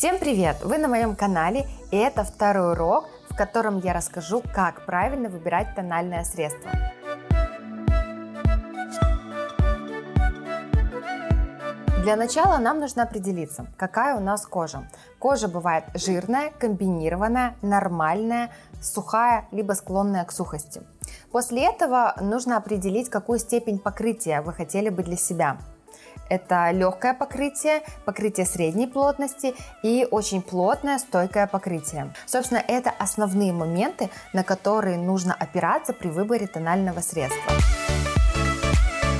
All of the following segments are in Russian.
Всем привет! Вы на моем канале и это второй урок, в котором я расскажу, как правильно выбирать тональное средство. Для начала нам нужно определиться, какая у нас кожа. Кожа бывает жирная, комбинированная, нормальная, сухая, либо склонная к сухости. После этого нужно определить, какую степень покрытия вы хотели бы для себя. Это легкое покрытие, покрытие средней плотности и очень плотное стойкое покрытие. Собственно, это основные моменты, на которые нужно опираться при выборе тонального средства.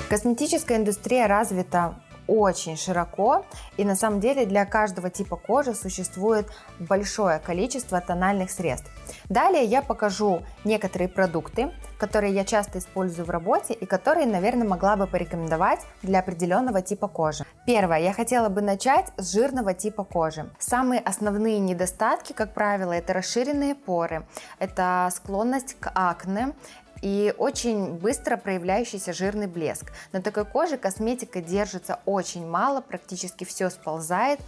Косметическая индустрия развита очень широко и на самом деле для каждого типа кожи существует большое количество тональных средств. Далее я покажу некоторые продукты, которые я часто использую в работе и которые, наверное, могла бы порекомендовать для определенного типа кожи. Первое, я хотела бы начать с жирного типа кожи. Самые основные недостатки, как правило, это расширенные поры, это склонность к акне, и очень быстро проявляющийся жирный блеск. На такой коже косметика держится очень мало, практически все сползает.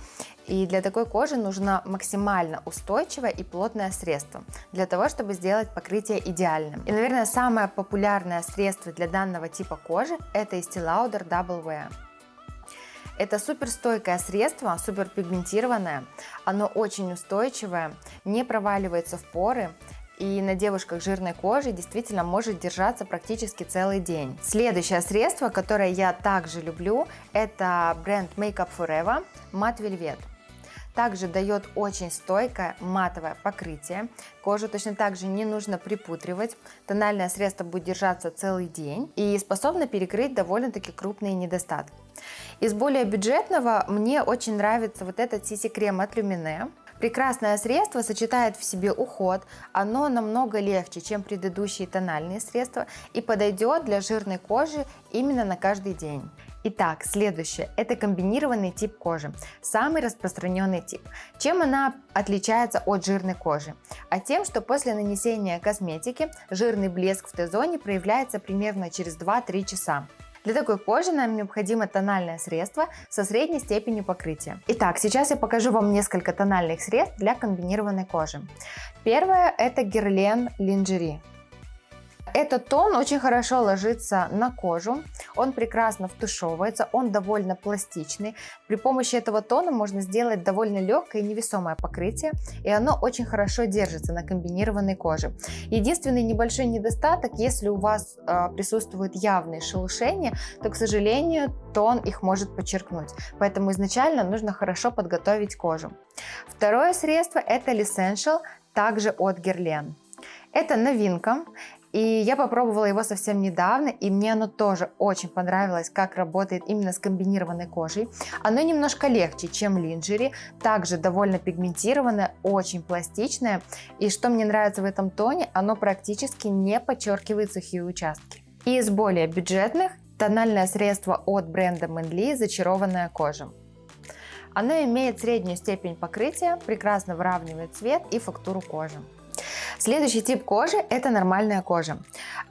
И для такой кожи нужно максимально устойчивое и плотное средство, для того, чтобы сделать покрытие идеальным. И, наверное, самое популярное средство для данного типа кожи это Estee Lauder Double Wear. Это суперстойкое средство, суперпигментированное, оно очень устойчивое, не проваливается в поры, и на девушках жирной кожей действительно может держаться практически целый день. Следующее средство, которое я также люблю, это бренд Makeup Forever Matte Velvet. Также дает очень стойкое матовое покрытие. Кожу точно так же не нужно припудривать. Тональное средство будет держаться целый день и способно перекрыть довольно-таки крупные недостатки. Из более бюджетного мне очень нравится вот этот CC-крем от Lumine. Прекрасное средство сочетает в себе уход, оно намного легче, чем предыдущие тональные средства и подойдет для жирной кожи именно на каждый день. Итак, следующее – это комбинированный тип кожи, самый распространенный тип. Чем она отличается от жирной кожи? А тем, что после нанесения косметики жирный блеск в Т-зоне проявляется примерно через 2-3 часа. Для такой кожи нам необходимо тональное средство со средней степенью покрытия. Итак, сейчас я покажу вам несколько тональных средств для комбинированной кожи. Первое это Герлен Линджери. Этот тон очень хорошо ложится на кожу, он прекрасно втушевывается, он довольно пластичный. При помощи этого тона можно сделать довольно легкое и невесомое покрытие, и оно очень хорошо держится на комбинированной коже. Единственный небольшой недостаток, если у вас э, присутствуют явные шелушения, то, к сожалению, тон их может подчеркнуть. Поэтому изначально нужно хорошо подготовить кожу. Второе средство это L'Essential, также от Guerlain. Это новинка, и я попробовала его совсем недавно, и мне оно тоже очень понравилось, как работает именно с комбинированной кожей. Оно немножко легче, чем линджери, также довольно пигментированное, очень пластичное. И что мне нравится в этом тоне, оно практически не подчеркивает сухие участки. И из более бюджетных тональное средство от бренда Manly «Зачарованная кожа». Оно имеет среднюю степень покрытия, прекрасно выравнивает цвет и фактуру кожи. Следующий тип кожи – это нормальная кожа.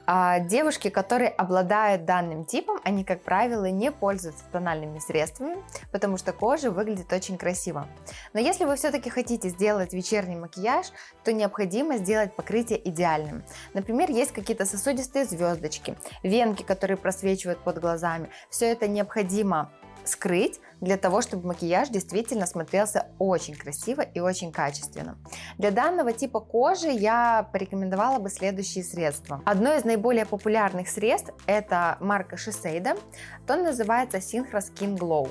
А, девушки, которые обладают данным типом, они, как правило, не пользуются тональными средствами, потому что кожа выглядит очень красиво. Но если вы все-таки хотите сделать вечерний макияж, то необходимо сделать покрытие идеальным. Например, есть какие-то сосудистые звездочки, венки, которые просвечивают под глазами. Все это необходимо скрыть для того, чтобы макияж действительно смотрелся очень красиво и очень качественно. Для данного типа кожи я порекомендовала бы следующие средства. Одно из наиболее популярных средств это марка Shiseido, то называется Synchro Skin Glow.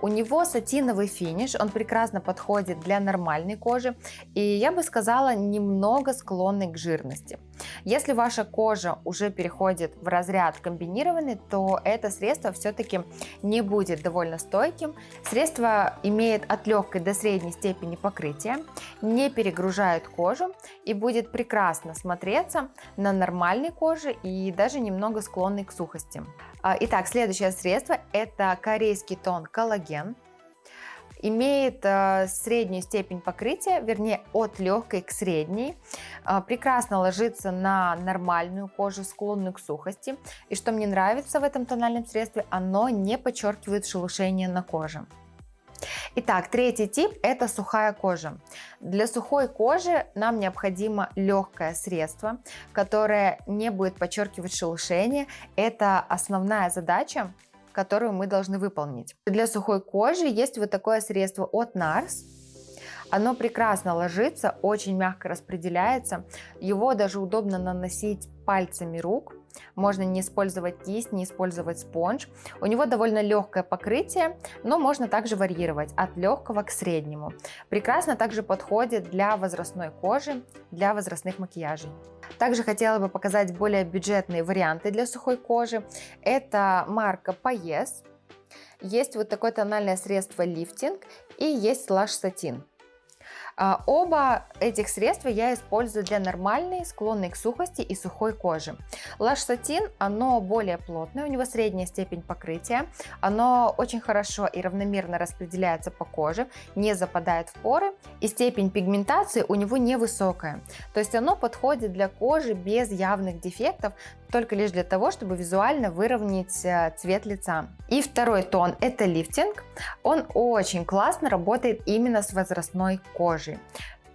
У него сатиновый финиш, он прекрасно подходит для нормальной кожи и я бы сказала немного склонный к жирности. Если ваша кожа уже переходит в разряд комбинированный, то это средство все-таки не будет довольно стойким. Средство имеет от легкой до средней степени покрытия, не перегружает кожу и будет прекрасно смотреться на нормальной коже и даже немного склонной к сухости. А, итак, следующее средство это корейский тон коллаген имеет э, среднюю степень покрытия, вернее от легкой к средней, э, прекрасно ложится на нормальную кожу, склонную к сухости. И что мне нравится в этом тональном средстве, оно не подчеркивает шелушение на коже. Итак, третий тип – это сухая кожа. Для сухой кожи нам необходимо легкое средство, которое не будет подчеркивать шелушение. Это основная задача, которую мы должны выполнить. Для сухой кожи есть вот такое средство от NARS. Оно прекрасно ложится, очень мягко распределяется. Его даже удобно наносить пальцами рук. Можно не использовать кисть, не использовать спонж. У него довольно легкое покрытие, но можно также варьировать от легкого к среднему. Прекрасно также подходит для возрастной кожи, для возрастных макияжей. Также хотела бы показать более бюджетные варианты для сухой кожи. Это марка Paes. Есть вот такое тональное средство лифтинг и есть Lash Satin. А, оба этих средства я использую для нормальной, склонной к сухости и сухой кожи. Лаш Сатин, оно более плотное, у него средняя степень покрытия, оно очень хорошо и равномерно распределяется по коже, не западает в поры и степень пигментации у него невысокая. То есть оно подходит для кожи без явных дефектов, только лишь для того, чтобы визуально выровнять э, цвет лица. И второй тон это лифтинг. Он очень классно работает именно с возрастной кожей.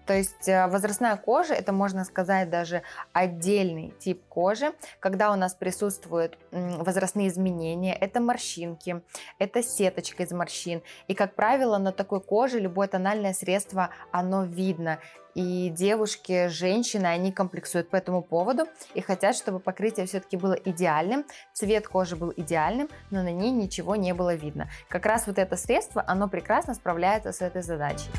То есть э, возрастная кожа, это можно сказать даже отдельный тип кожи, когда у нас присутствуют возрастные изменения, это морщинки, это сеточка из морщин. И, как правило, на такой коже любое тональное средство, оно видно. И девушки, женщины, они комплексуют по этому поводу и хотят, чтобы покрытие все-таки было идеальным, цвет кожи был идеальным, но на ней ничего не было видно. Как раз вот это средство, оно прекрасно справляется с этой задачей.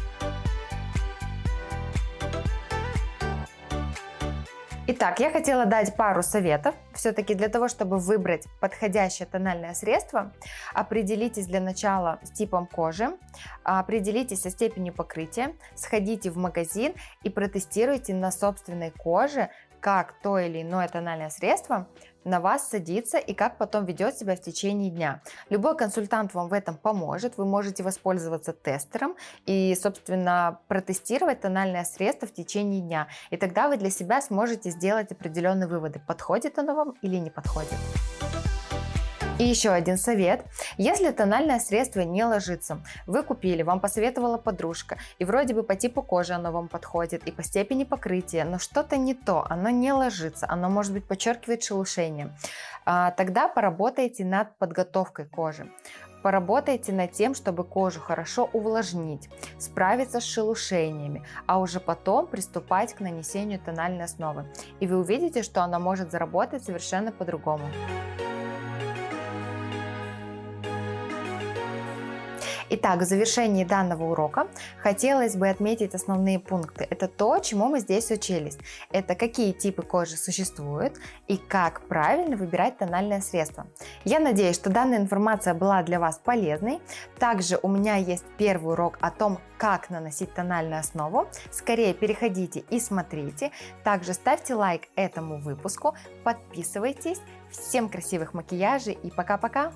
Итак, я хотела дать пару советов. Все-таки для того, чтобы выбрать подходящее тональное средство, определитесь для начала с типом кожи, определитесь со степенью покрытия, сходите в магазин и протестируйте на собственной коже, как то или иное тональное средство на вас садится и как потом ведет себя в течение дня. Любой консультант вам в этом поможет. Вы можете воспользоваться тестером и, собственно, протестировать тональное средство в течение дня. И тогда вы для себя сможете сделать определенные выводы, подходит оно вам или не подходит. И еще один совет. Если тональное средство не ложится, вы купили, вам посоветовала подружка, и вроде бы по типу кожи оно вам подходит, и по степени покрытия, но что-то не то, оно не ложится, оно может быть подчеркивает шелушение, а, тогда поработайте над подготовкой кожи. Поработайте над тем, чтобы кожу хорошо увлажнить, справиться с шелушениями, а уже потом приступать к нанесению тональной основы. И вы увидите, что она может заработать совершенно по-другому. Итак, в завершении данного урока хотелось бы отметить основные пункты. Это то, чему мы здесь учились. Это какие типы кожи существуют и как правильно выбирать тональное средство. Я надеюсь, что данная информация была для вас полезной. Также у меня есть первый урок о том, как наносить тональную основу. Скорее переходите и смотрите. Также ставьте лайк этому выпуску, подписывайтесь. Всем красивых макияжей и пока-пока!